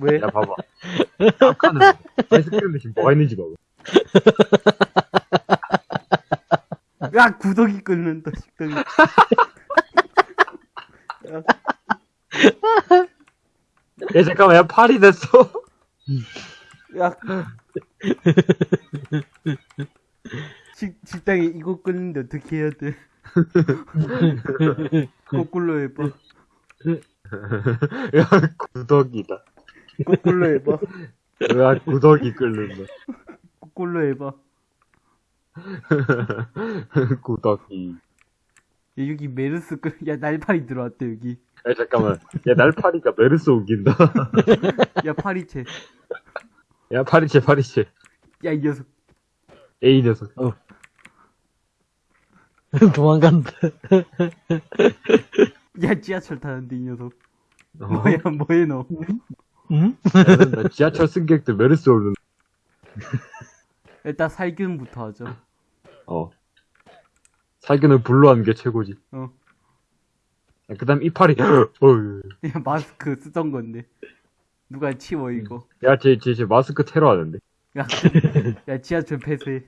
왜? 야, 봐봐. 아까는 아이스크림 대신 뭐가 있는지 봐봐. 야, 구더기 끓는다, 식당이. 야, 잠깐만, 야, 팔이 됐어. 야. 식, 식당에 이거 끓는데 어떻게 해야 돼? 거꾸로 해봐. 야, 구더기다. 거꾸로 해봐. 야, 구더기 끓는다. 거꾸로 해봐. 구더기. 야, 여기 메르스 끓, 야, 날파리 들어왔대, 여기. 야, 잠깐만. 야, 날파리가 메르스 옮긴다. 야, 파리채. 야, 파리채, 파리채. 야, 이 녀석. 에이 녀석. 도망간다. 야, 지하철 타는데, 이 녀석. 어? 뭐야, 뭐해, 너. 응? 지하철 승객들 메르스 오는. 일단 살균부터 하죠. 어. 살균을 불로 하는 게 최고지. 어. 그 다음 이파리. 야, 마스크 쓰던 건데. 누가 치워, 이거. 야, 쟤, 쟤, 쟤 마스크 테러 하는데. 야, 야, 지하철 폐쇄.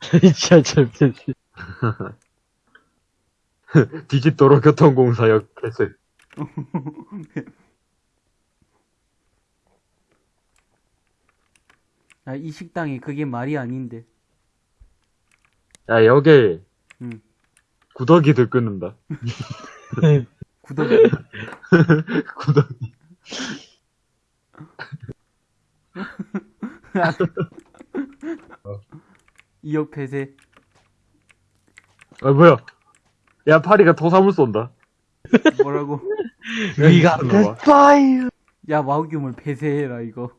지하철 폐쇄. 디짓도로 교통공사역 폐쇄. 야, 이 식당에 그게 말이 아닌데. 야, 여기. 응. 구더기들 끊는다. 구더기. 구더기. 이역 폐쇄. 아, 뭐야. 야, 파리가 도사물 쏜다. 뭐라고? 봐. fire. 야, 와우규물 폐쇄해라, 이거.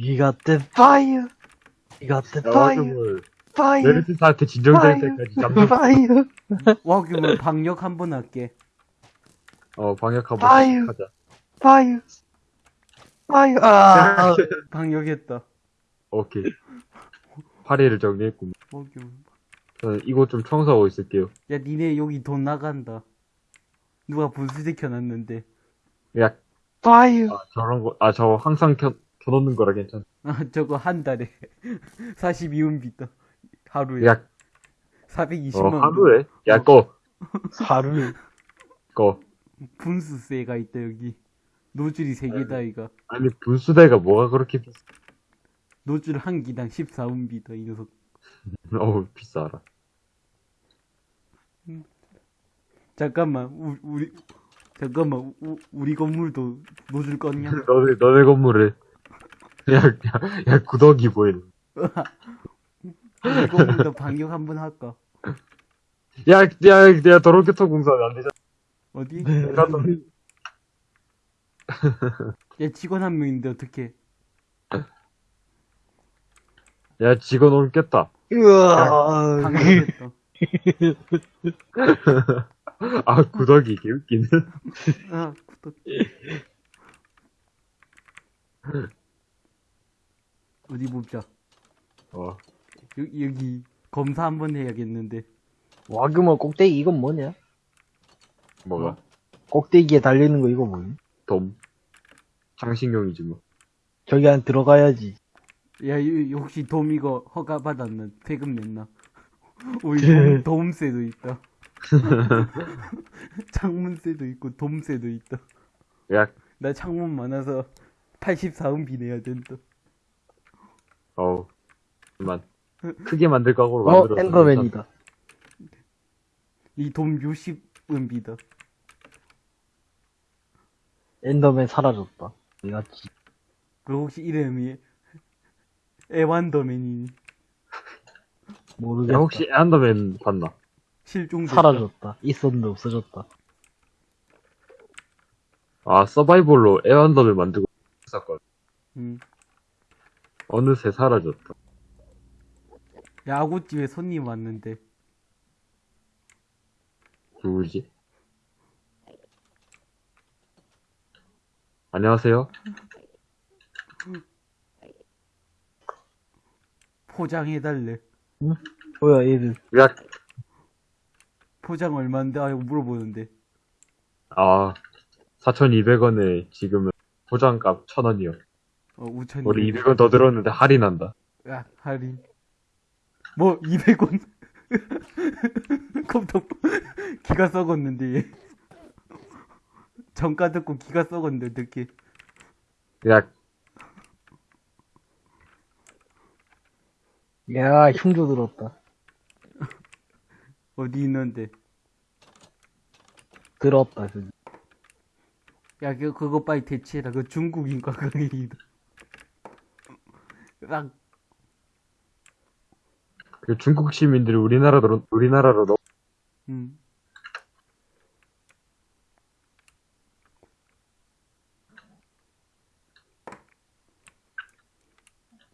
We got the fire. We got the 야, fire. Fire. 메르스사한테 진정될 파이어. 때까지 잡는, Fire. 와우규물 방역 한 번 할게. 어, 방역 한번 파이어. 하자. Fire. Fire. 아. 방역했다. 오케이. 파리를 정리했군. 와우규물. 저는 이곳 좀 청소하고 있을게요. 야, 니네 여기 돈 나간다. 누가 분수시켜놨는데. 야, Fire. 아, 저런 거, 아, 저 항상 켜, 켜놓는 거라 괜찮아. 아, 저거 한 달에. 42원비다. 하루에. 야, 420만 어, 원. 하루에? 야, 어. 꺼, 하루. 꺼. 분수세가 있다, 여기. 노즐이 3개다, 이거. 아니, 분수대가 뭐가 그렇게 비싸? 노즐 한 기당 14원비다, 이 녀석. 어우, 비싸라. 잠깐만, 우, 우리, 잠깐만, 우, 우리 건물도 노즐 껐냐? 너네, 너네 건물 에. 야, 야, 야, 구더기 보이네. 우리 건물도 방역 한번 할까? 야, 야, 야, 도로교통 공사는 안 되잖아. 어디? 나도- 야, 직원 한 명인데, 어떡해. 야, 직원 옮겼다. 으아. 방역했다. 아, 구더기, 개웃기네. 아, 구독. 어디 보자. 어, 여, 여기, 검사 한번 해야겠는데. 와그마 꼭대기 이건 뭐냐? 뭐가? 꼭대기에 달리는 거 이거 뭐냐? 돔. 장식용이지 뭐. 저기 안 들어가야지. 야, 이- 혹시 돔 이거 허가 받았나? 세금 냈나? 우리 돔, 돔세도 있다. 창문세도 있고 돔세도 있다. 야, 나 창문 많아서 84원비 내야 된다. 어우. 그만. 크게 만들 각오로 어, 만들었어. 엔더맨이다. 이돔 60원비다. 엔더맨 사라졌다. 내가 지- 그 혹시 이름이 에완더맨이니? 모르겠다. 야, 혹시 엔더맨 봤나? 실종됐다. 사라졌다. 있었는데 없어졌다. 아, 서바이벌로 에완더맨 만들고 있었거든. 응. 어느새 사라졌다. 야, 아구찜에 손님 왔는데. 누구지? 안녕하세요. 포장해달래. 뭐야, 얘들. 야, 포장 얼마인데? 아, 이거 물어보는데. 아, 4,200원에 지금은 보장값 천 원이요. 어, 우천. 우리 200원 더 들었는데 할인한다. 야, 할인. 뭐, 200원? 컴퓨터, 기가 썩었는데, 얘. 정가 듣고 기가 썩었는데, 어떡해. 야, 야, 흉조 들었다. 어디 있는데. 들었다, 그. 야, 그, 그거 빨리 대체해라. 그 중국인과 그게 딱, 그 중국 시민들이 우리나라로, 우리나라로 넘, 음.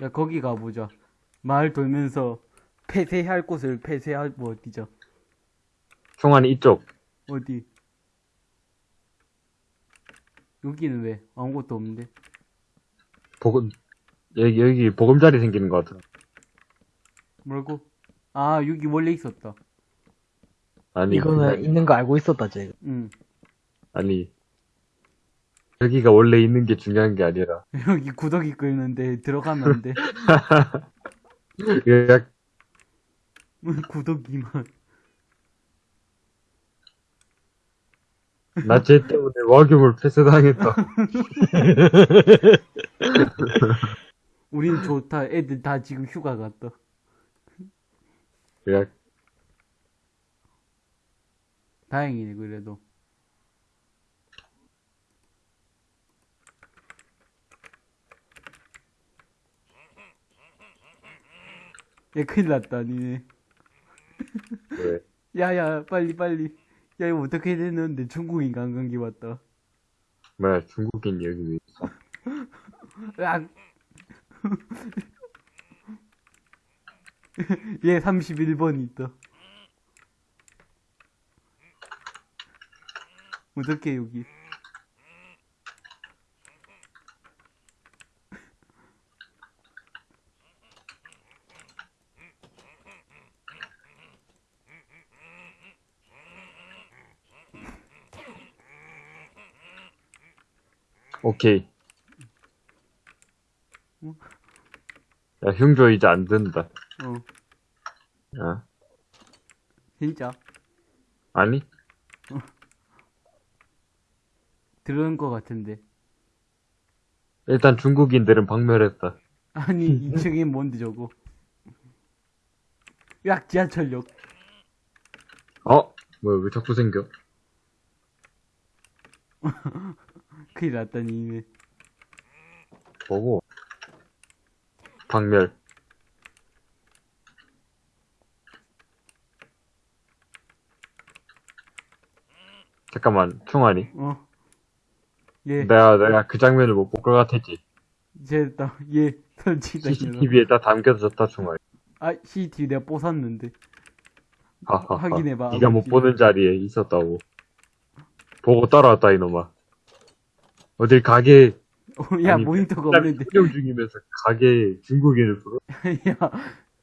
야, 거기 가보자. 마을 돌면서 폐쇄할 곳을 폐쇄할, 뭐, 어디죠? 총알이 이쪽. 어디? 여기는 왜? 아무것도 없는데. 보금, 여기, 여기 보금자리 생기는 것 같아. 뭐라고? 아, 여기 원래 있었다. 아니, 이거는 있는 거 알고 있었다, 제가. 응. 아니. 여기가 원래 있는 게 중요한 게 아니라. 여기 구더기 끓는데 들어가면 안 돼. 야, 구더기만. 나쟤 때문에 와규물 폐쇄당했다. 우린 좋다. 애들 다 지금 휴가 갔다. 야, 다행이네, 그래도. 야, 큰일 났다, 니네. 왜? 야야, 빨리, 빨리. 야, 이거 어떻게 됐는데 중국인 관광기 왔다. 뭐야, 중국인 여기 왜 있어? 얘 31번 있다. 어떻게 여기? 오케이. 야, 흉조 이제 안 된다. 어, 야, 진짜. 아니? 들은 것 같은데. 일단 중국인들은 박멸했다. 아니, 2층에 뭔데 저거. 야, 지하철역. 어? 뭐야, 왜 자꾸 생겨? 큰일 났다니, 이네. 뭐고? 박멸. 잠깐만, 총알이. 어. 얘, 내가, 내가 그 장면을 못 볼 것 같았지. 얘, 설치다. 얘가. CCTV에다 담겨졌다, 총알이. 아, CCTV 내가 뽀샀는데. 하하하. 확인해봐, 네가 못. 보는 자리에 있었다고. 보고 따라왔다, 이놈아. 어딜 가게, 어, 야, 아니, 모니터가 촬영 없는데. 중이면서 가게 중국인을 불러? 야,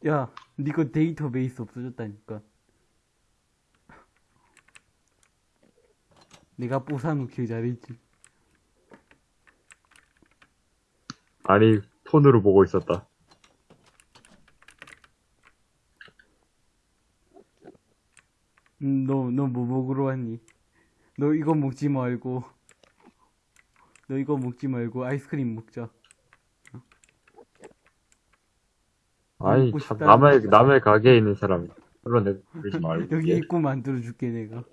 야, 니거 데이터베이스 없어졌다니까. 내가 뽀사놓길 잘했지. 아니, 폰으로 보고 있었다. 음, 너, 너 뭐 먹으러 왔니? 너 이거 먹지 말고. 너 이거 먹지 말고 아이스크림 먹자. 아니, 참, 싶다는 남의. 남의 가게에 있는 사람이. 물론 내, 그러지 말고. 여기 예. 입구 만들어줄게, 내가.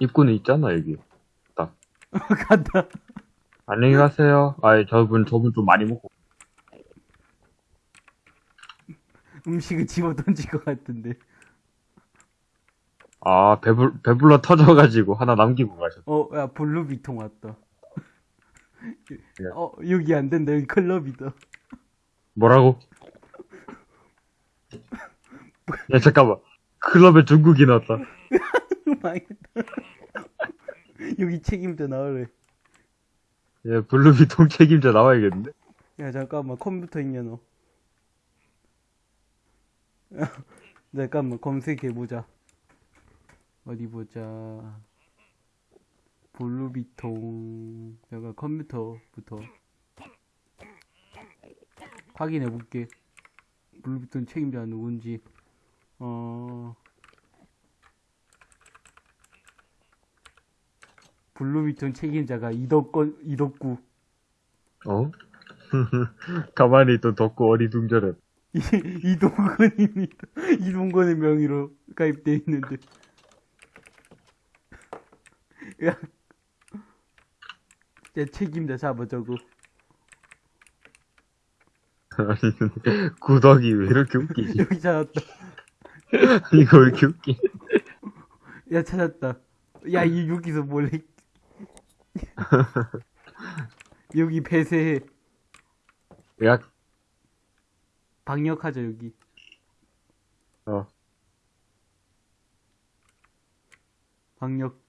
입구는 있잖아, 여기. 간다. 안녕히 가세요. 아이, 저분, 저분 좀 많이 먹고. 음식을 집어 던질 것 같은데. 아, 배불, 배불러 터져가지고 하나 남기고 가셨어. 어, 야, 블루비통 왔다. 야. 어, 여기 안 된다. 여기 클럽이다. 뭐라고? 야, 잠깐만. 클럽에 중국인 왔다. 망했다. 여기 책임져 나오래. 예, 블루비통 책임자 나와야겠는데? 야, 잠깐만. 컴퓨터 있냐, 너? 잠깐만. 검색해보자. 어디 보자. 블루비통 내가 컴퓨터부터 확인해 볼게 블루비통 책임자 누군지 어 블루비통 책임자가 이덕권 이덕구 어? 가만히 또 덥고 어리둥절해. 이- 이동건입니다. 이동건의 명의로 가입돼 있는데. 야, 야 책임자 잡아 저거. 아니, 구덕이 왜 이렇게 웃기지? 여기 찾았다. 이거 왜 이렇게 웃기? 야 찾았다. 야 이 여기서 몰래. 여기 폐쇄해. 야, 방역하자 여기. 어. 방역.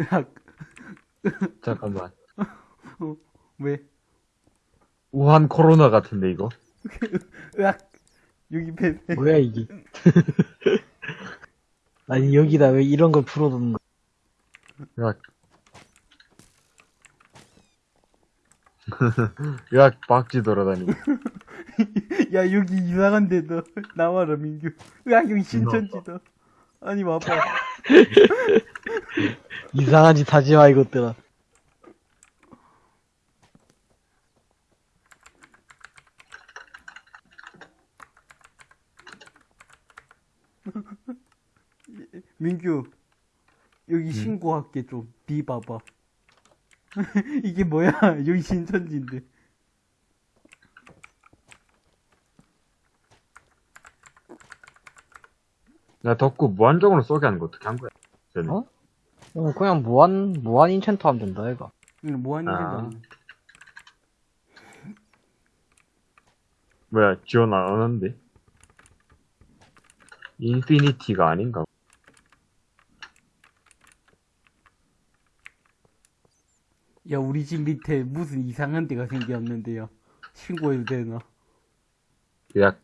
야, 잠깐만. 왜? 우한 코로나 같은데, 이거? 으악! 여기 폐쇄. 뭐야, 이게. 아니, 여기다 왜 이런 걸 풀어둔 거 야? 야. 야, 박쥐 돌아다니고. 야, 여기 이상한 데다. 나와라, 민규. 으악, 여기 신천지다. 아니, 와봐. 이상한 짓 하지 마, 이것들아. 민규. 여기 신고할게, 좀. 비 봐봐. 이게 뭐야? 여기 신천지인데. 야, 덕구 무한정으로 쏘게 하는 거 어떻게 한 거야? 쟤는. 어? 어, 그냥 무한, 무한 인챈트 하면 된다, 이거. 응, 뭐하는 아. 짓이야. 뭐야, 지원 안 하는데? 인피니티가 아닌가? 야, 우리 집 밑에 무슨 이상한 데가 생겼는데요. 신고해도 되나? 야,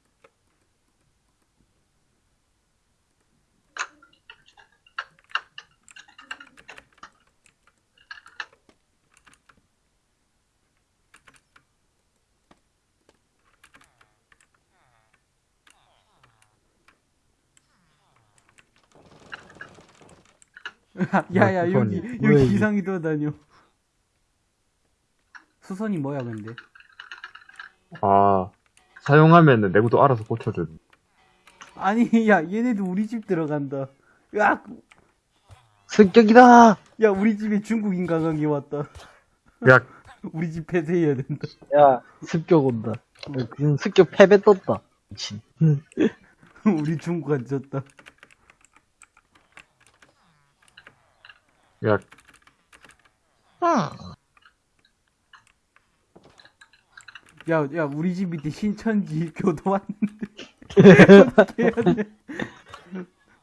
야, 야, 수선이. 여기, 여기? 이상이 돌아다녀. 수선이 뭐야, 근데? 아, 사용하면은 내구도 알아서 고쳐줘. 아니, 야, 얘네도 우리 집 들어간다. 야, 습격이다! 야, 우리 집에 중국 인간강이 왔다. 야, 우리 집 폐쇄해야 된다. 야, 습격 온다. 어, 지금 습격 패배 떴다. 미친. 우리 중국 안 졌다. 야, 야, 야, 우리 집 밑에 신천지 교도 왔는데. 어떻게 해야 돼?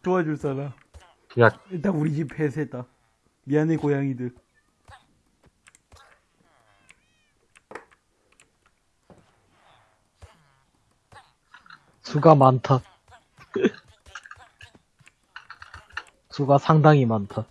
도와줄 사람. 야, 일단 우리 집 폐쇄다. 미안해, 고양이들. 수가 많다. 수가 상당히 많다.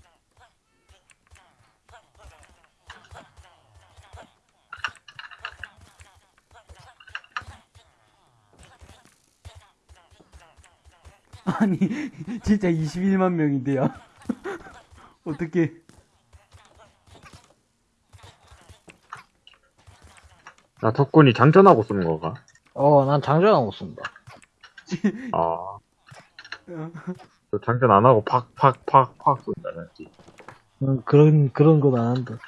아니, 진짜 21만 명인데요. 어떻게. 나 덕분이 장전하고 쓰는 거가? 어, 난 장전하고 쏜다. 아. 저 장전 안 하고 팍, 팍, 팍, 팍 쏜다, 지 응, 그런, 그런 건 안 한다.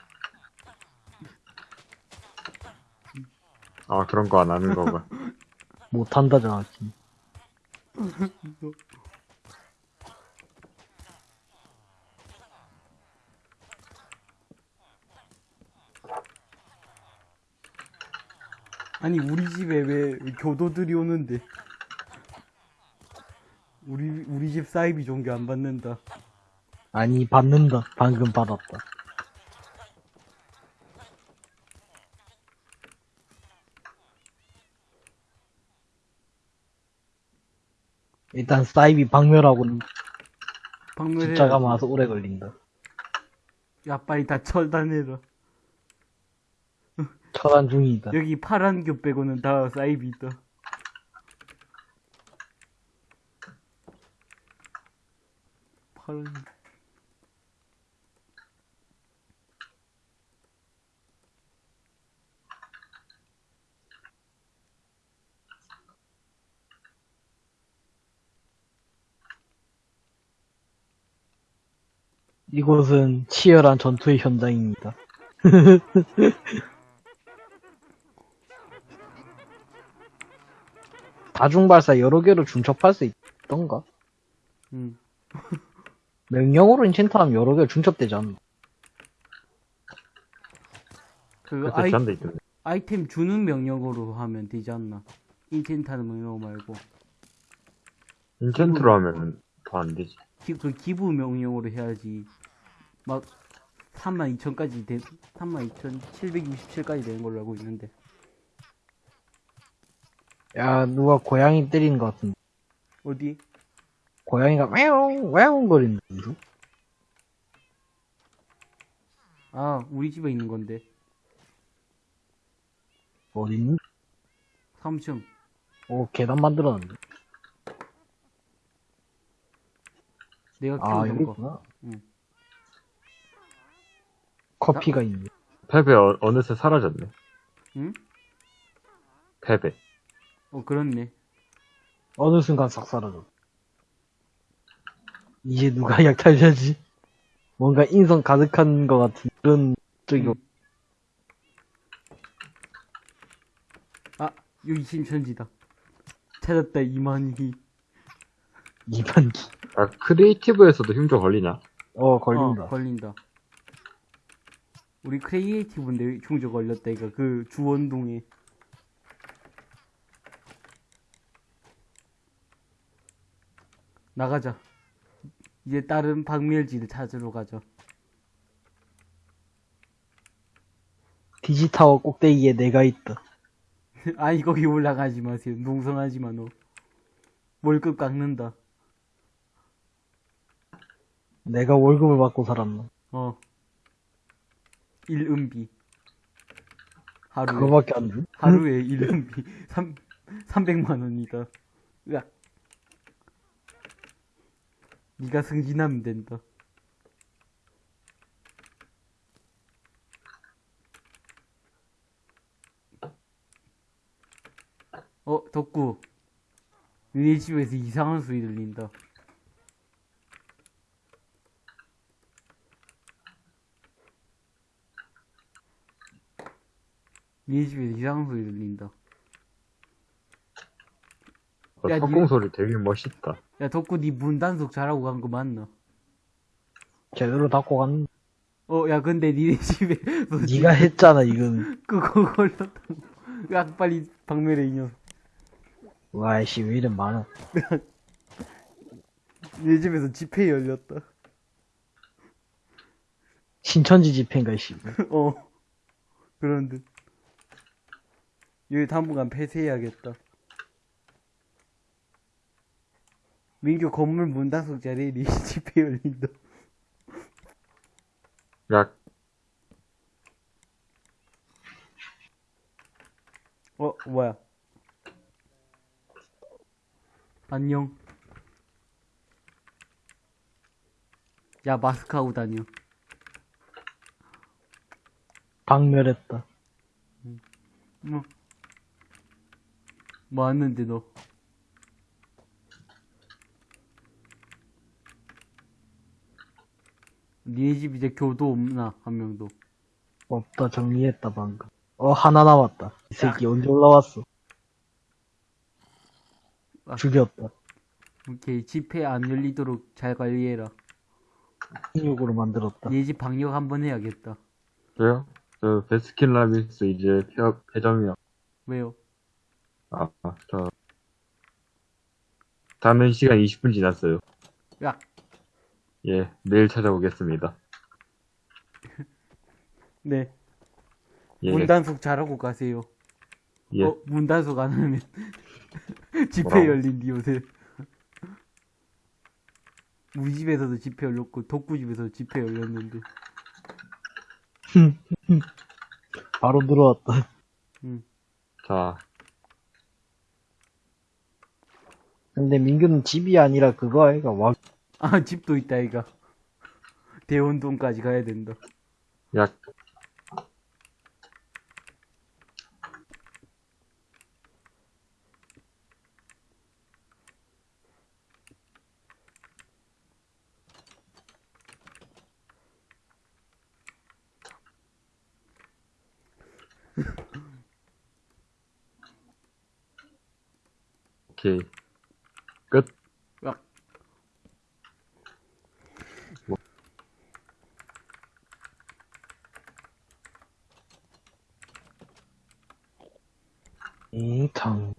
아, 그런 거 안 하는 거가. 못한다, 정확히. 아니 우리 집에 왜 교도들이 오는데? 우리 우리 집 사이비 종교 안 받는다. 아니 받는다. 방금 받았다. 일단 사이비 박멸하고는 박멸해. 진짜가 와서 오래 걸린다. 야 빨리 다 철단해라. 처단 중이다. 여기 파란 교 빼고는 다 사이비 있다. 파란. 이곳은 치열한 전투의 현장입니다. 다중발사 여러 개로 중첩할 수 있던가? 응. 명령으로 인챈트하면 여러 개 중첩되지 않나? 그 아이, 잔데 있던데. 아이템 주는 명령으로 하면 되지 않나? 인텐트하는 명령 말고. 인챈트로 하면 더 안 되지. 기, 그 기부 명령으로 해야지. 막 32,000까지 된 32,767까지 되는 걸로 알고 있는데. 야, 누가 고양이 때리는 것 같은데. 어디? 고양이가 왜옹, 왜옹 거리는데, 무슨? 아, 우리 집에 있는 건데. 어딨니? 3층. 오, 계단 만들었는데. 내가 아, 키우던 여기 거. 있구나. 응. 커피가 있네. 패배 어, 어느새 사라졌네. 응? 패배. 어, 그렇네. 어느 순간 싹 사라져. 이제 누가 약탈자지? 뭔가 인성 가득한 것 같은 그런 쪽이 응. 아, 여기 신천지다. 찾았다, 이만희. 이반기. 아, 크리에이티브에서도 흉조 걸리냐? 어, 걸린다. 어, 걸린다. 우리 크리에이티브인데 흉조 걸렸다, 이거. 그 주원동에. 나가자. 이제 다른 박멸지를 찾으러 가자. 디지타워 꼭대기에 내가 있다. 아니, 거기 올라가지 마세요. 농성하지 마, 너. 월급 깎는다. 내가 월급을 받고 살았나. 어. 일은비. 하루에. 그거밖에 안 줘? 하루에 일은비. 3, 300만 원이다. 으악. 니가 승진하면 된다. 어, 덕구. 니네 집에서 이상한 소리 들린다. 니네 집에서 이상한 소리 들린다. 어, 야, 석궁 니- 소리 되게 멋있다. 야, 덕구 니 문 단속 잘하고 간 거 맞나? 제대로 닫고 갔는 어, 야, 근데 니네 집에 너 네가 했잖아, 이건. 그거 걸렸다고. 야, 빨리 박멸해, 이 녀석. 와이씨, 왜 이래 많아. 니네 집에서 집회 열렸다. 신천지 집회인가, 씨. 어. 그런 듯. 여기 당분간 폐쇄해야겠다. 민규 건물 문단속 자리에 니 집회 열린다. 야, 어, 뭐야. 안녕. 야, 마스크 하고 다녀. 박멸했다. 뭐, 뭐 왔는데, 너. 니네 집 이제 교도 없나, 한 명도. 없다, 정리했다, 방금. 어, 하나 남았다. 이 새끼 언제 올라왔어? 아. 죽였다. 오케이, 집회 안 열리도록 잘 관리해라. 인육으로 만들었다. 니네 집 방역 한번 해야겠다. 저요? 저 베스킨 라빈스 이제 폐업 폐점이요. 왜요? 아, 아, 저 다음 시간 20분 지났어요. 야, 예, 내일 찾아오겠습니다. 네. 예, 문단속 잘하고 가세요. 예. 어, 문단속 안 하면 집회 뭐라고? 열린디 요새. 우리 집에서도 집회 열렸고 덕구 집에서도 집회 열렸는데 바로 들어왔다. 자, 근데 민규는 집이 아니라 그거 아이가 와 아 집도 있다 이가 대원동까지 가야 된다. 야, 오케이. 끝. 으악. 인턴.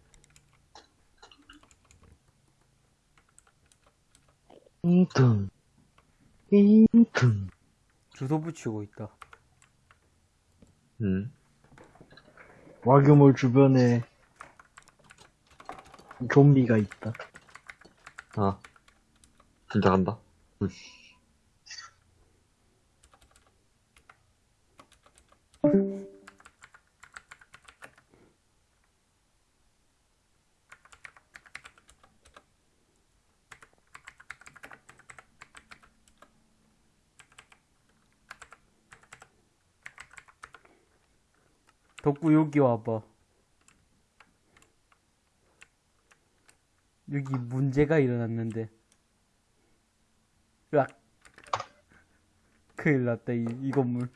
인턴. 인턴. 주소 붙이고 있다 음. 와규몰 주변에 좀비가 있다. 아. 진짜 간다. 우씨. 덕구 여기 와봐 여기 문제가 일어났는데 으악 큰일 났다 이, 이 건물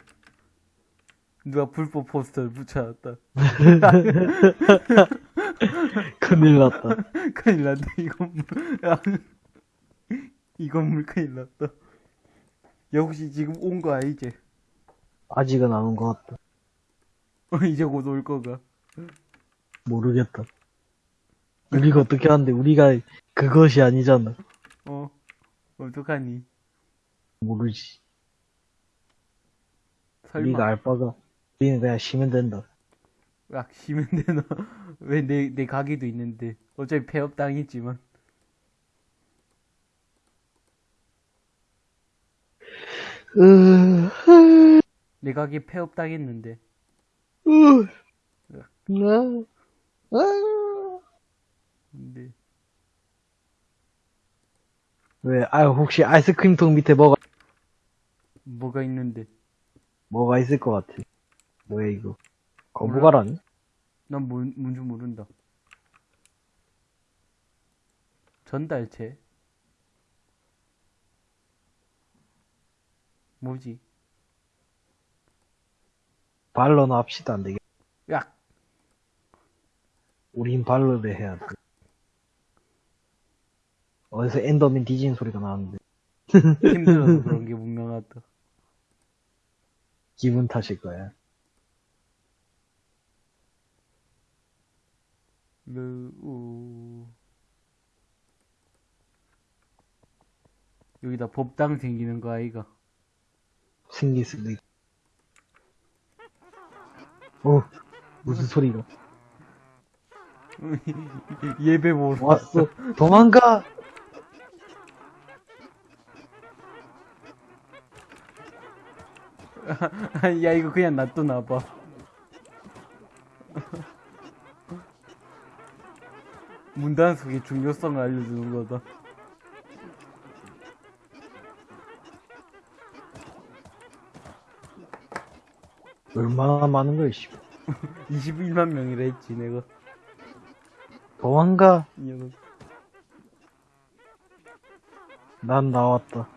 누가 불법 포스터를 붙여놨다 큰일 났다. 큰일 났다 이 건물. 이 건물 큰일 났다 야 혹시 지금 온거 아니지? 아직은 안 온 것 같다. 어, 이제 곧 올 거가 모르겠다. 우리가 어떻게 하는데 우리가 그것이 아니잖아. 어 어떡하니 모르지. 설마 우리가 알 바가. 우리는 그냥 쉬면 된다. 악 쉬면 되나? 왜 내 내 가게도 있는데 어차피 폐업 당했지만 으, 내 가게 폐업 당했는데 아. 근데 왜, 아, 혹시 아이스크림통 밑에 뭐가, 뭐가 있는데 뭐가 있을 것 같아. 뭐야, 이거. 거부가라니? 난 뭔, 뭔지 모른다 전달체 뭐지? 발로나 합시다, 안 되겠다. 야 우린 발로를 해야 돼. 어디서 엔더맨 뒤지는 소리가 나는데. 힘들어서 그런 게 분명하다 기분 탓일 거야. 르우 여기다 법당 생기는 거 아이가 생길 수도 있고. 어, 무슨 소리가. 예배 보러 왔어. 도망가! 야 이거 그냥 놔둬놔봐 문단 속의 중요성을 알려주는 거다 얼마나 많은 거야, 씨. 21만 명이라 했지 내가 도망가! 이 녀석 난 나왔다.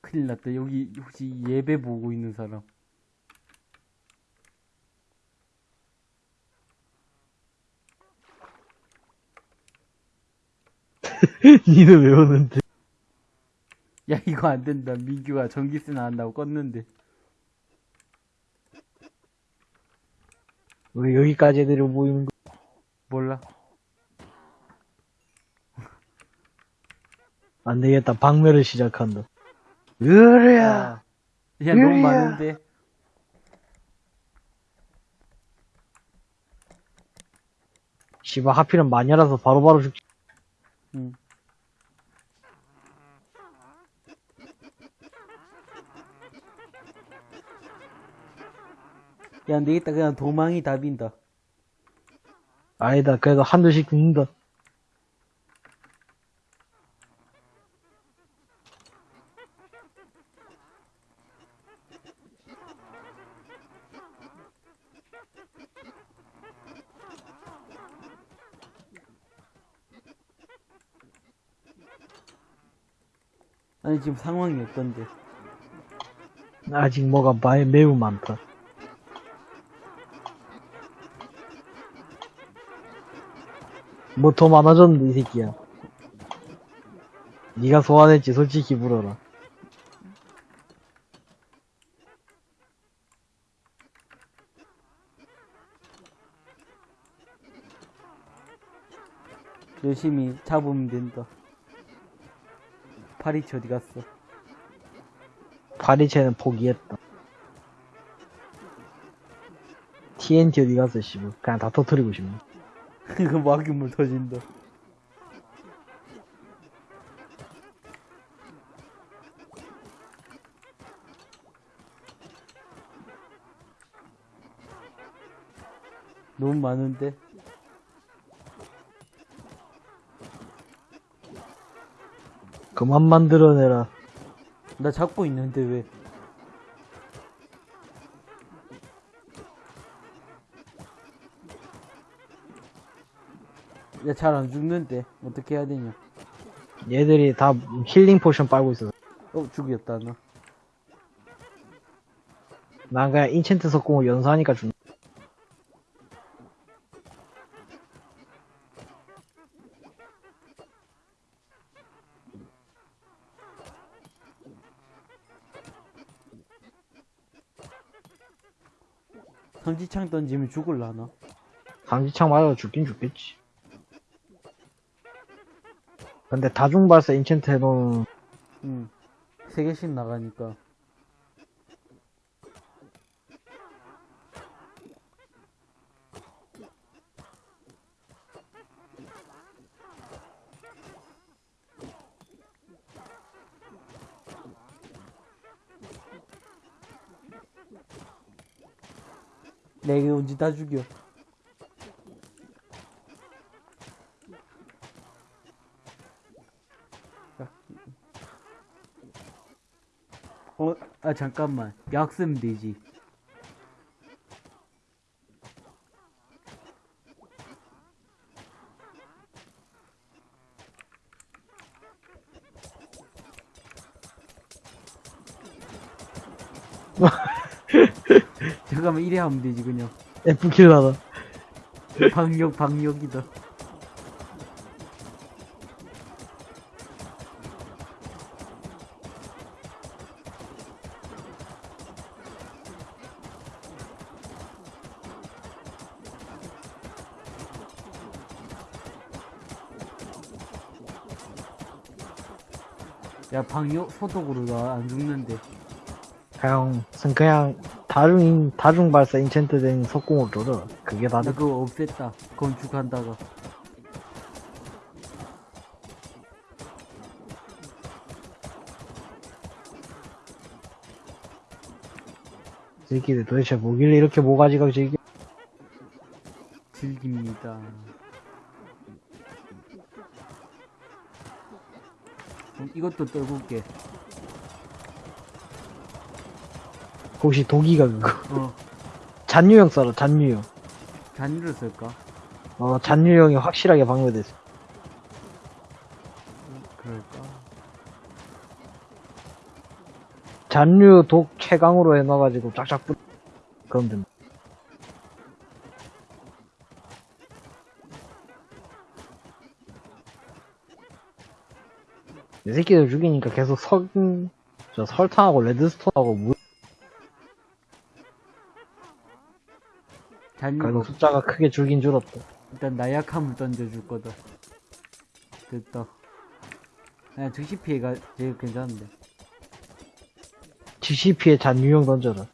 큰일 났다 여기 혹시 예배 보고 있는 사람 니는 왜 오는데? 야 이거 안 된다. 민규가 전기세 나간다고 껐는데. 왜 여기까지 애들이 모이는 거? 몰라. 안 되겠다. 박멸을 시작한다. 으랴. 아, 야, 너무 많은데. 씨발 하필은 마녀라서 바로바로 죽지. 응. 야, 안 되겠다. 그냥 도망이 답인다. 아니다. 그래도 한두씩 죽는다. 지금 상황이 어떤데? 아직 뭐가 마- 매우 많다. 뭐 더 많아졌는데 이 새끼야. 네가 소환했지 솔직히 물어라. 열심히 잡으면 된다. 파리치 어디 갔어? 파리체는 포기했다. TNT 어디 갔어 씨발. 그냥 다 터뜨리고 싶네. 이거 막이물 터진다. 너무 많은데? 그만 만들어내라. 나 잡고 있는데 왜? 야, 잘 안 죽는데. 어떻게 해야 되냐? 얘들이 다 healing potion 빨고 있어서. 어, 죽였다, 나. 난 그냥 enchant 석궁을 연사하니까 죽. 삼지창 던지면 죽을라나? 강지창 맞아 죽긴 죽겠지. 근데 다중 발사 인챈트 해놓은 응. 세 개씩 나가니까. 다 죽여. 어, 아, 잠깐만. 약 쓰면 되지. 잠깐만, 이래 하면 되지, 그냥. F킬러다. 방역, 방역이다. 야, 방역 소독으로 나 안 죽는데. 그냥, 그냥 다중, 다중 발사 인챈트 된 석공을 줘라. 그게 다나 돼. 그거 없앴다. 건축한다가. 새끼들 도대체 뭐길래 이렇게 모가지가 즐겨. 즐깁니다. 그럼 이것도 떨굴게. 혹시 독이가 그거. 어, 잔유형 써라, 잔유형. 잔유를 쓸까? 어, 잔유형이 확실하게 방어됐어. 그럴까? 잔류 독 최강으로 해놔가지고 쫙쫙 뿌, 그럼 된다. 이 새끼들 죽이니까 계속 석, 저 설탕하고 레드스톤하고 물, 잔유가 숫자가 크게 줄긴 줄었다. 일단 나약함을 던져줄 거다. 됐다. 그냥 즉시 피해가 제일 괜찮은데. GCP에 잔유형 던져라.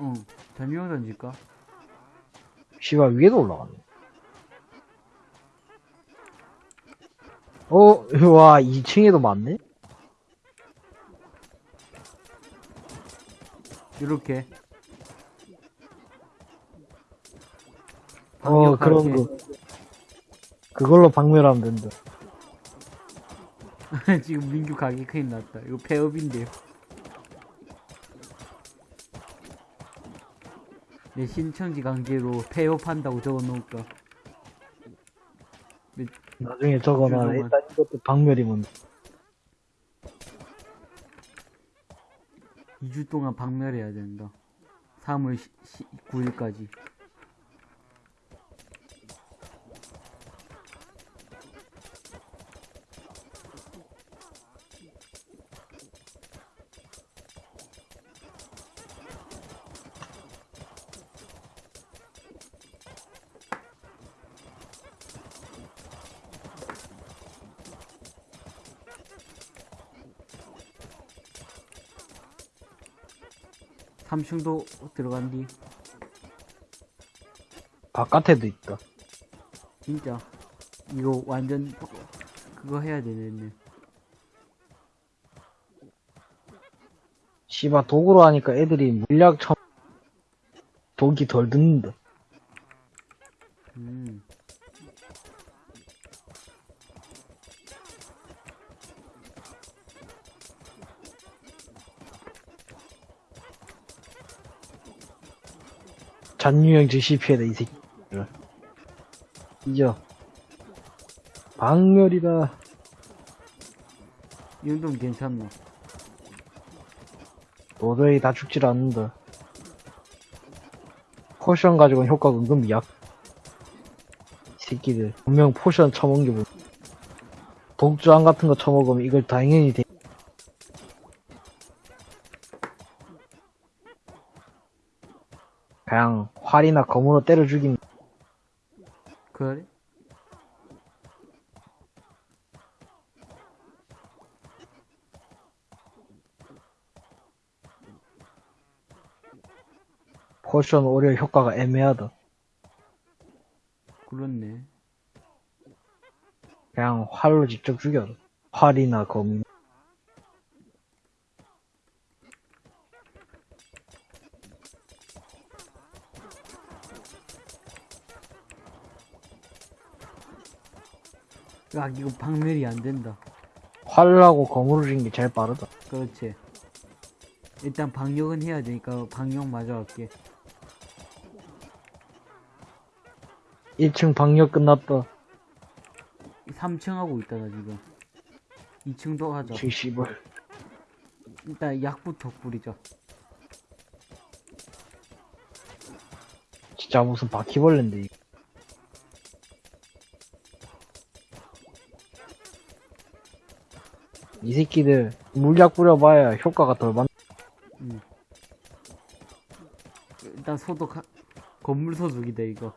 응. 잔유형 던질까? 씨발 위에도 올라가네. 어, 와, 2층에도 많네? 이렇게. 어, 그런. 거. 그걸로 박멸하면 된다. 지금 민규 가게 큰일 났다. 이거 폐업인데요. 내 신청지 강제로 폐업한다고 적어 놓을까. 나중에 적어놔. 일단 이것도 박멸이면 돼. 2주 동안 박멸해야 된다. 3월 9일까지. 삼층도 들어간 뒤 바깥에도 있다. 진짜 이거 완전 그거 해야 되겠네. 씨바, 독으로 하니까 애들이 물약 참, 독이 덜 듣는다. 잔유형 즉시 피해다, 이 새끼. 이죠. 박멸이다. 이 정도면 괜찮나? 도저히 다 죽질 않는다. 포션 가지고는 효과가 은근 약. 이 새끼들. 분명 포션 처먹은 게 뭐. 독주안 같은 거 처먹으면 이걸 당연히 돼. 활이나 검으로 때려 죽이면 그래? potion 오히려 효과가 애매하다. 그렇네. 그냥 활로 직접 죽여. 활이나 검. 야, 이거 박멸이 안 된다. 활하고 검으로 죽이는 게 제일 빠르다. 그렇지. 일단 방역은 해야 되니까 방역 마저 할게. 1층 방역 끝났다. 3층 하고 있다, 나 지금. 2층도 하자. 2층 씨발. 일단 약부터 뿌리자. 진짜 무슨 바퀴벌레인데 이 새끼들 물약 뿌려봐야 효과가 덜 받. 일단 소독, 하... 건물 소독이다, 이거.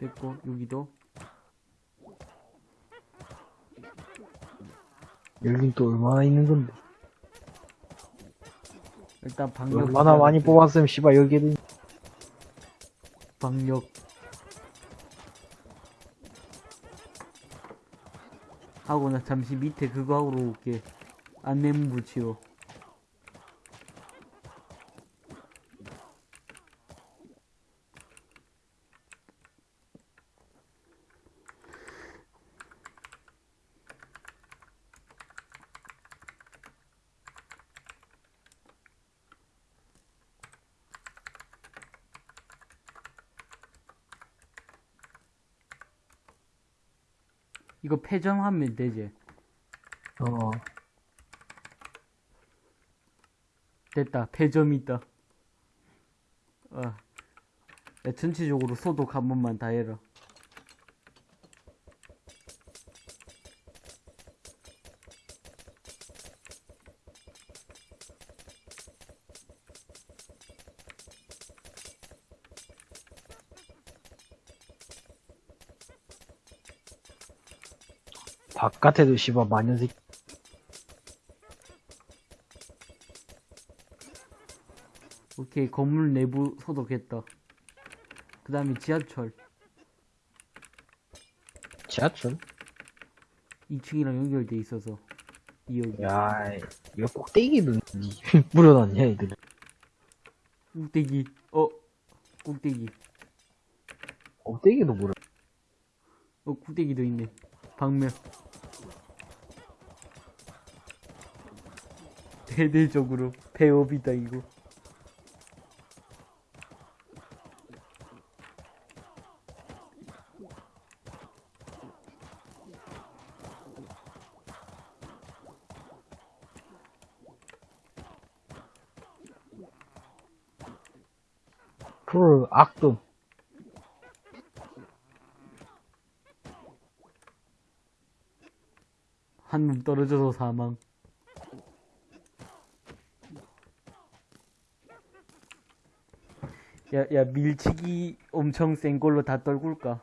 됐고, 여기도. 여긴 또 얼마나 있는 건데. 일단 방역. 얼마나 많이 뽑았으면 씨발 여기에도 방역 하고 나 잠시 밑에 그거 하러 올게 안내문 붙이러 폐점하면 되지 어. 됐다 폐점 있다 어. 야, 전체적으로 소독 한 번만 다 해라 바깥에도 씨발 마녀 새끼. 오케이, 건물 내부 소독했다. 그 다음에 지하철. 지하철? 2층이랑 연결돼 있어서. 2역. 야, 이거 꼭대기도 니 뿌려놨냐, 애들. 꼭대기. 어, 꼭대기. 꼭대기도 물어. 어, 꼭대기도 있네. 방면. 대대적으로 배업이다, 이거. 풀, 악금. 한놈 떨어져서 사망. 야, 야, 밀치기 엄청 센 걸로 다 떨굴까?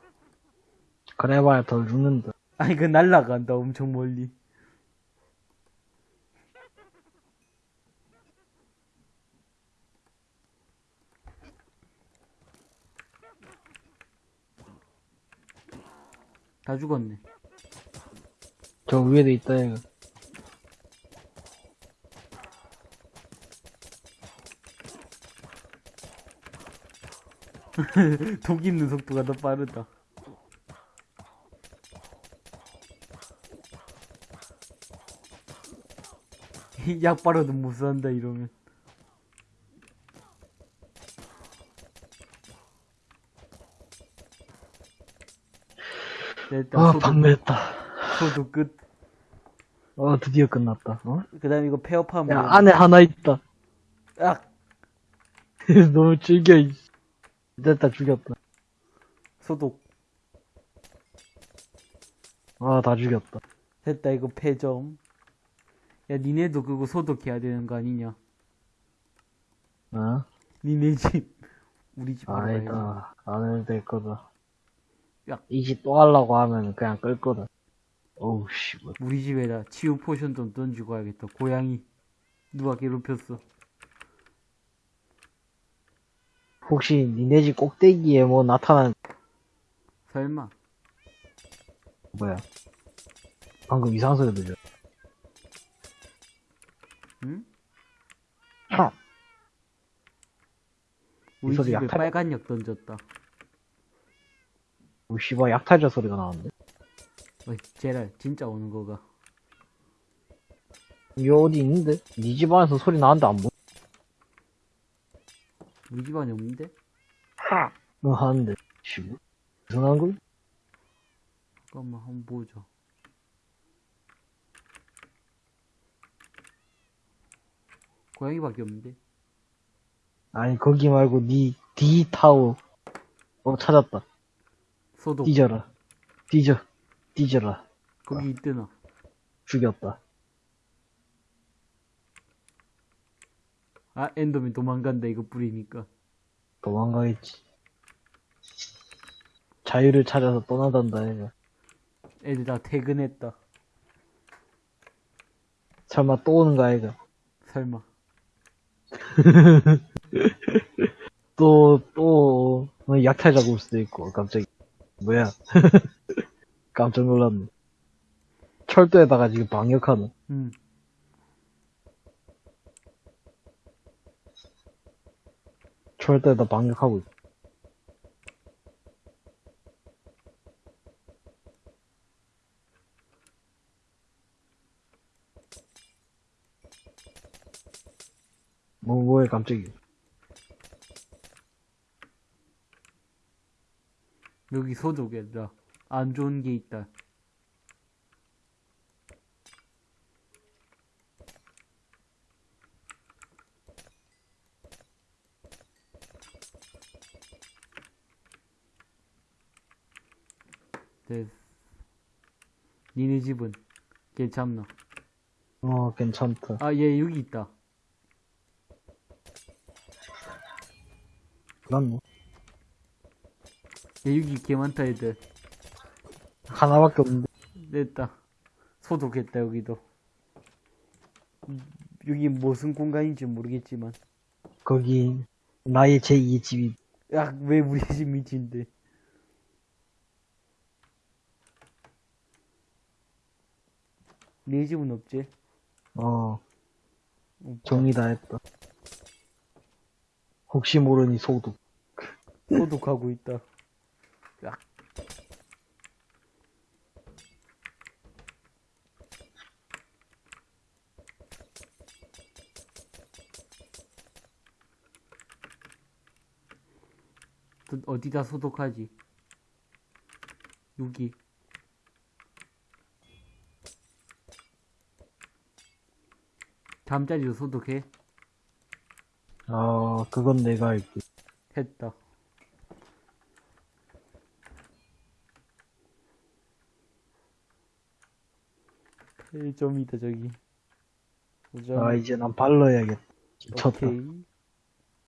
그래봐야 덜 죽는다. 아니, 그 날라간다, 엄청 멀리. 다 죽었네. 저 위에도 있다, 이거. 독 있는 속도가 더 빠르다. 약 빨아도 못 산다 이러면. 일단 아, 방매했다. 소독 끝. 어, 드디어 끝났다. 어? 그 다음에 이거 폐업하면. 야, 안에 하나 있다. 악! 너무 즐겨, 이 됐다, 죽였다. 소독. 아, 다 죽였다. 됐다 이거 폐점. 야 니네도 그거 소독해야 되는 거 아니냐? 어? 니네 집. 우리 집. 아니다. 안 해도 될 거다. 야. 이집 또 하려고 하면 그냥 끌 거다. 어우, 씨. 뭐. 우리 집에다 치유 potion 좀 던지고 와야겠다. 고양이 누가 괴롭혔어? 혹시 니네 집 꼭대기에 뭐 나타난, 설마? 뭐야. 방금 이상한 소리 들려. 응? 하! 우리 소리 집에 약탈- 빨간 약 던졌다. 오, 씨발, 약탈자 소리가 나는데? 어이, 제랄 진짜 오는 거가. 여기 어디 있는데? 니집 안에서 소리 나는데 안 보여? 우리 집 안에 없는데? 하! 너 하는데. 씨발. 이상한 걸? 잠깐만 한번 보자. 고양이밖에 없는데? 아니, 거기 말고 니, 디타워. 어, 찾았다. 소독. 뒤져라. 뒤져. 뒤져라. 거기 있더나. 죽였다. 아 엔더맨 도망간다 이거 뿌리니까. 도망가겠지. 자유를 찾아서 떠나단다, 얘가. 애들 다 퇴근했다. 설마 또 오는 거 얘가. 설마. 또, 또, 어, 약탈자가 올 수도 있고, 갑자기. 뭐야. 깜짝 놀랐네. 철도에다가 지금 방역하는. 음. 철도에다 방역하고 있어. 뭐, 뭐해, 깜짝이야. 여기 소독에다 안 좋은 게 있다. 됐어. 니네 집은 괜찮나? 어, 괜찮다. 아, 얘 여기 있다. 난 뭐, 얘 여기 개 많다 애들. 하나밖에 없는데. 됐다. 소독했다 여기도 음, 여기 무슨 공간인지 모르겠지만 거기 나의 제2의 집이 야 왜 우리 집 밑인데 네 집은 없지? 어. 정리 다 했다. 혹시 모르니 소독. 소독하고 있다 야또 어디다 소독하지? 여기 잠자리도 소독해? 아 그건 내가 할게. 했다. 좀 이다 저기. 보자. 아 이제 난 발라야겠다. 미쳤다. 오케이.